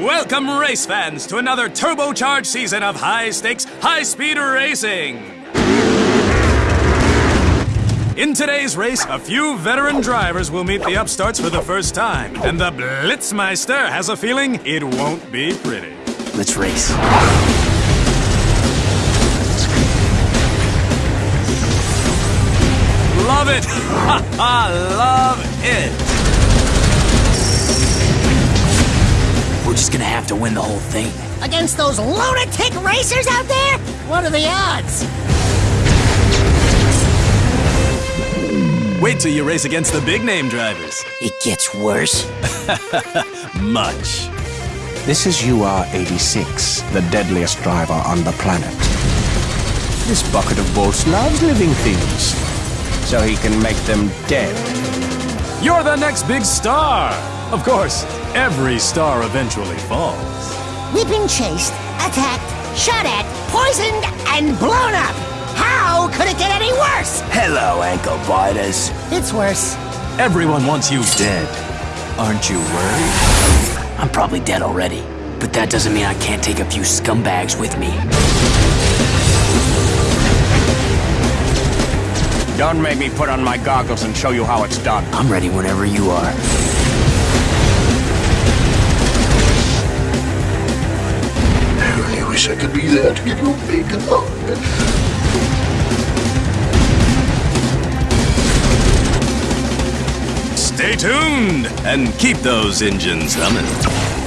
Welcome, race fans, to another turbocharged season of high stakes, high speed racing. In today's race, a few veteran drivers will meet the upstarts for the first time, and the Blitzmeister has a feeling it won't be pretty. Let's race. Love it! Ha ha! Love it! Just gonna have to win the whole thing. Against those lunatic racers out there? What are the odds? Wait till you race against the big name drivers. It gets worse. Much. This is UR-86, the deadliest driver on the planet. This bucket of bolts loves living things, so he can make them dead. You're the next big star! Of course, every star eventually falls. We've been chased, attacked, shot at, poisoned, and blown up. How could it get any worse? Hello, ankle biters. It's worse. Everyone wants you dead. Aren't you worried? I'm probably dead already, but that doesn't mean I can't take a few scumbags with me. Don't make me put on my goggles and show you how it's done. I'm ready whenever you are. I really wish I could be there to give you a big hug. Stay tuned and keep those engines humming.